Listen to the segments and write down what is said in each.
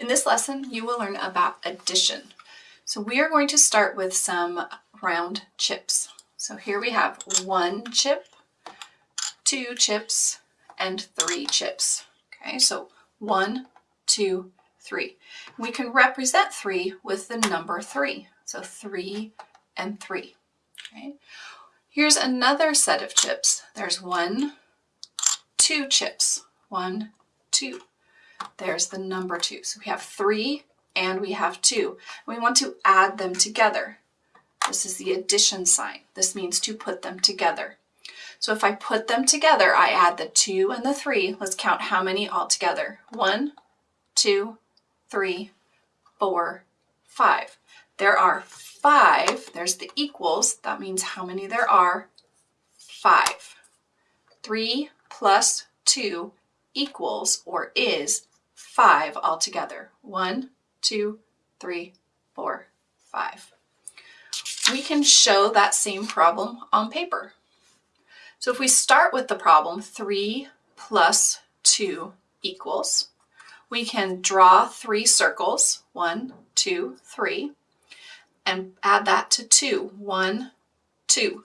In this lesson, you will learn about addition. So we are going to start with some round chips. So here we have one chip, two chips, and three chips. Okay, so one, two, three. We can represent three with the number three. So three and three. Okay. Here's another set of chips. There's one, two chips. One, two. There's the number two. So we have three and we have two. We want to add them together. This is the addition sign. This means to put them together. So if I put them together, I add the two and the three. Let's count how many all together. One, two, three, four, five. There are five. There's the equals. That means how many there are. Five. Three plus two equals or is five altogether. One, two, three, four, five. We can show that same problem on paper. So if we start with the problem, 3 plus 2 equals, we can draw three circles, one, two, three, and add that to 2, one, two.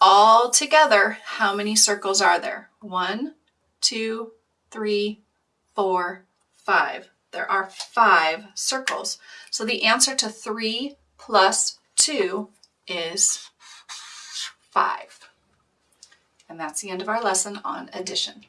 All together, how many circles are there? One, two, three, four, five. There are five circles. So the answer to 3 plus 2 is 5. And that's the end of our lesson on addition.